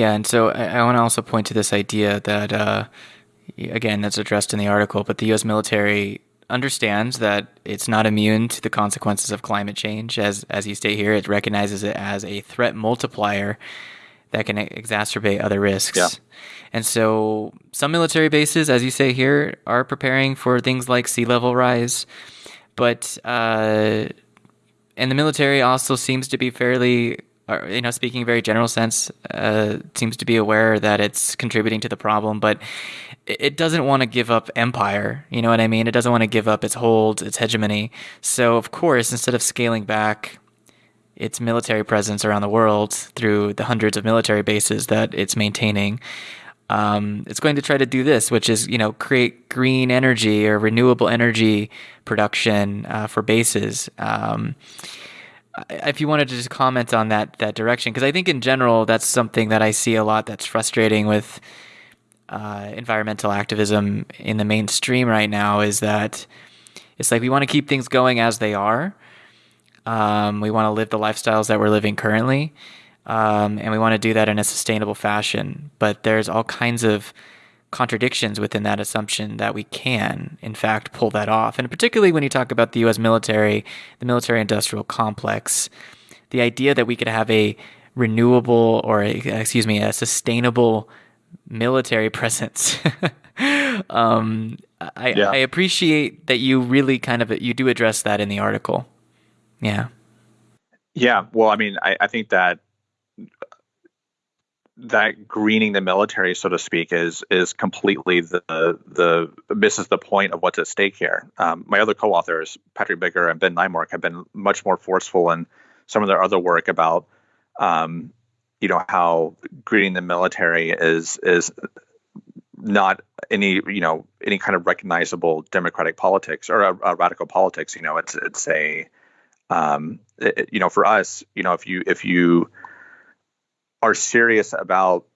Yeah, and so I, I want to also point to this idea that, uh, again, that's addressed in the article, but the U.S. military understands that it's not immune to the consequences of climate change. As as you state here, it recognizes it as a threat multiplier that can exacerbate other risks. Yeah. And so some military bases, as you say here, are preparing for things like sea level rise, but uh, and the military also seems to be fairly you know, speaking very general sense, uh, seems to be aware that it's contributing to the problem, but it doesn't want to give up empire. You know what I mean? It doesn't want to give up its hold, its hegemony. So, of course, instead of scaling back its military presence around the world through the hundreds of military bases that it's maintaining, um, it's going to try to do this, which is you know create green energy or renewable energy production uh, for bases. Um, if you wanted to just comment on that that direction, because I think in general that's something that I see a lot that's frustrating with uh, environmental activism in the mainstream right now is that it's like we want to keep things going as they are. Um, we want to live the lifestyles that we're living currently, um, and we want to do that in a sustainable fashion. But there's all kinds of contradictions within that assumption that we can, in fact, pull that off. And particularly when you talk about the US military, the military industrial complex, the idea that we could have a renewable or, a, excuse me, a sustainable military presence. um, I, yeah. I appreciate that you really kind of you do address that in the article. Yeah. Yeah. Well, I mean, I, I think that that greening the military, so to speak, is is completely the the misses the point of what's at stake here. Um, my other co-authors, Patrick Bigger and Ben Neimark, have been much more forceful in some of their other work about, um, you know, how greening the military is is not any you know any kind of recognizable democratic politics or a, a radical politics. You know, it's it's a um, it, you know for us, you know, if you if you are serious about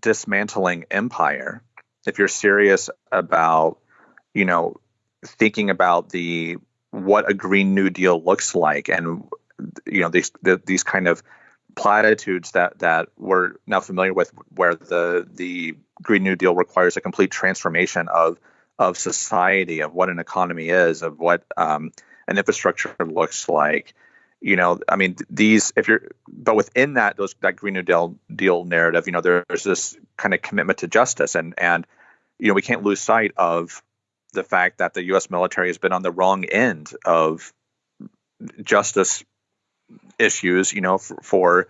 dismantling empire, if you're serious about, you know, thinking about the what a green new deal looks like and you know these the, these kind of platitudes that that we're now familiar with where the the green new deal requires a complete transformation of of society of what an economy is of what um, an infrastructure looks like you know i mean these if you're but within that those that green new deal deal narrative you know there's this kind of commitment to justice and and you know we can't lose sight of the fact that the us military has been on the wrong end of justice issues you know for, for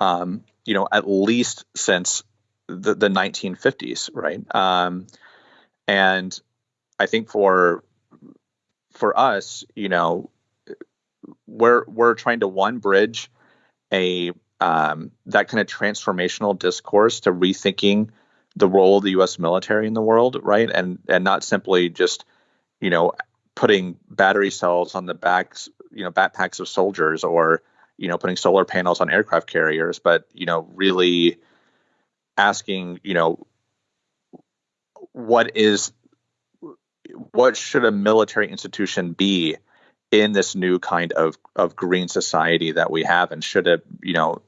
um, you know at least since the, the 1950s right? Um, and i think for for us you know we're we're trying to one bridge a um, that kind of transformational discourse to rethinking the role of the U.S. military in the world, right? And and not simply just you know putting battery cells on the backs, you know, backpacks of soldiers, or you know putting solar panels on aircraft carriers, but you know really asking, you know, what is what should a military institution be in this new kind of of green society that we have and should it you know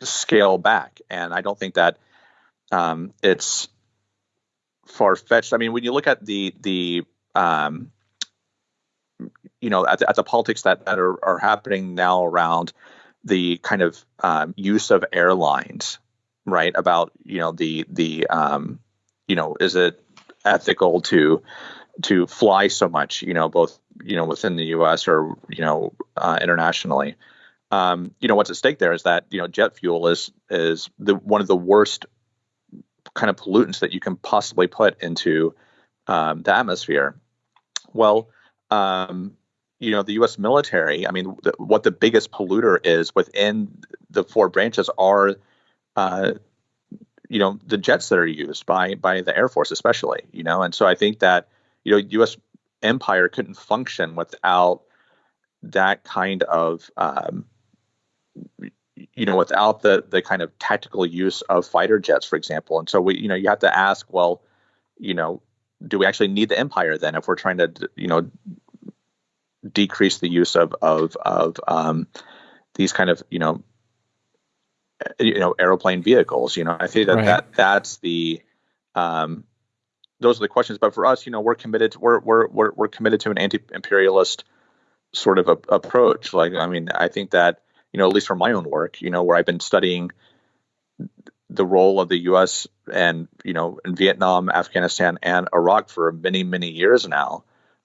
scale back? And i don't think that um, it's far fetched i mean when you look at the the um, you know at the, at the politics that, that are, are happening now around the kind of um, use of airlines right about you know the the um, you know is it ethical to to fly so much, you know, both you know within the U.S. or you know uh, internationally. Um, you know what's at stake there is that you know jet fuel is is the one of the worst kind of pollutants that you can possibly put into um, the atmosphere. Well, um, you know the U.S. military. I mean, the, what the biggest polluter is within the four branches are uh, you know the jets that are used by by the air force especially you know and so i think that you know u.s empire couldn't function without that kind of um, you know without the the kind of tactical use of fighter jets for example and so we you know you have to ask well you know do we actually need the empire then if we're trying to you know decrease the use of of of um, these kind of you know you know aeroplane vehicles. You know, I think that, Right. that that's the um, those are the questions. But for us, you know, we're committed. To, we're we're we're we're committed to an anti-imperialist sort of a, approach. Like, I mean, I think that you know, at least from my own work, you know, where I've been studying the role of the U.S. and you know in Vietnam, Afghanistan, and Iraq for many many years now.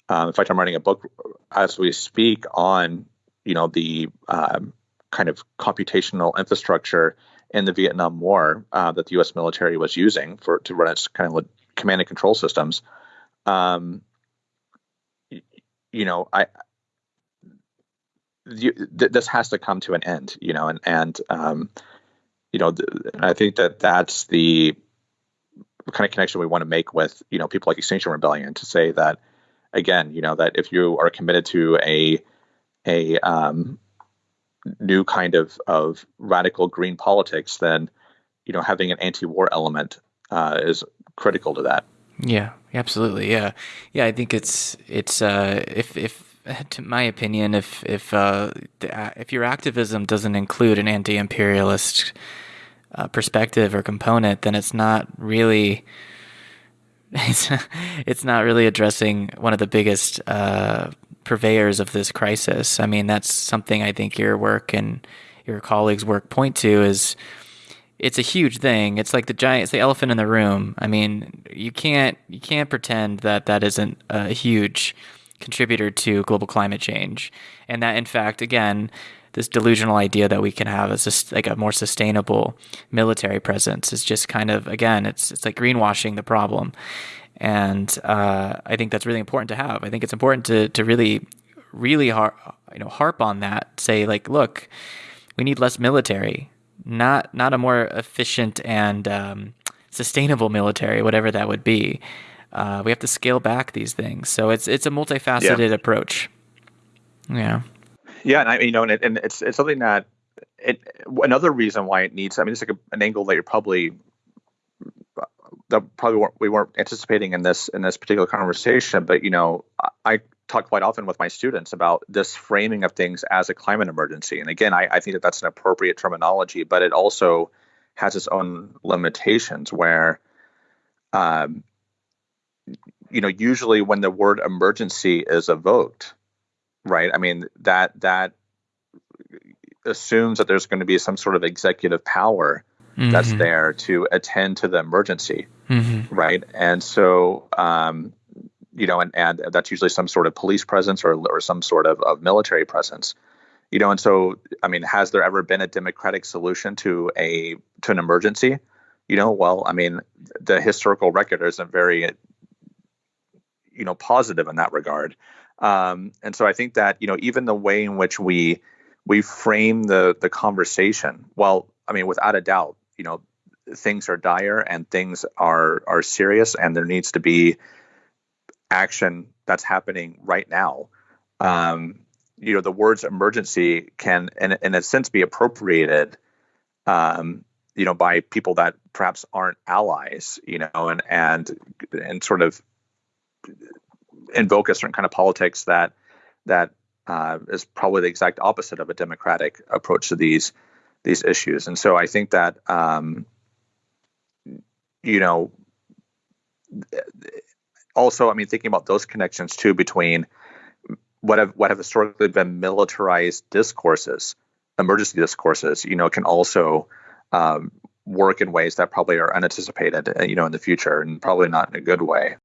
Um, in fact, I'm writing a book as we speak on you know the um, kind of computational infrastructure in the Vietnam War uh, that the U.S. military was using for to run its kind of command and control systems. Um, you know, I you, th- this has to come to an end. You know, and and um, you know, th- I think that that's the kind of connection we want to make with you know people like Extinction Rebellion to say that again, you know, that if you are committed to a a um, new kind of of radical green politics, then you know having an anti-war element uh, is critical to that. Yeah, absolutely. Yeah, yeah. I think it's it's uh, if if to my opinion, if if uh, if your activism doesn't include an anti-imperialist uh, perspective or component, then it's not really it's it's not really addressing one of the biggest uh, purveyors of this crisis. I mean, that's something I think your work and your colleagues' work point to is it's a huge thing. It's like the giant, it's the elephant in the room. I mean, you can't you can't pretend that that isn't a huge contributor to global climate change, and that in fact, again, this delusional idea that we can have a sus- like a more sustainable military presence is just kind of again, it's it's like greenwashing the problem, and uh, I think that's really important to have. I think it's important to to really really har- you know harp on that. Say like, look, we need less military, not not a more efficient and um, sustainable military, whatever that would be. Uh, we have to scale back these things. So it's it's a multifaceted approach. Yeah. Yeah, and I you know, and, it, and it's it's something that it another reason why it needs. I mean, it's like a, an angle that you're probably that probably weren't, we weren't anticipating in this in this particular conversation. But you know, I, I talk quite often with my students about this framing of things as a climate emergency. And again, I, I think that that's an appropriate terminology, but it also has its own limitations where. Um, you know, usually when the word emergency is evoked, right? I mean that that assumes that there's going to be some sort of executive power that's Mhm. there to attend to the emergency, Mhm. right? And so, um, you know, and, and that's usually some sort of police presence or, or some sort of, of military presence, you know. And so, I mean, has there ever been a democratic solution to a to an emergency? You know, well, I mean, the historical record isn't very, you know, positive in that regard. Um, and so I think that you know, even the way in which we we frame the the conversation, well, I mean, without a doubt, you know, things are dire and things are are serious, and there needs to be action that's happening right now. Um, you know, the words emergency can, in, in a sense, be appropriated, um, you know, by people that perhaps aren't allies, you know, and and and sort of invoke a certain kind of politics that that uh, is probably the exact opposite of a democratic approach to these these issues. And so I think that um, you know also I mean thinking about those connections too between what have what have historically been militarized discourses, emergency discourses, you know, can also um, work in ways that probably are unanticipated, you know, in the future, and probably not in a good way.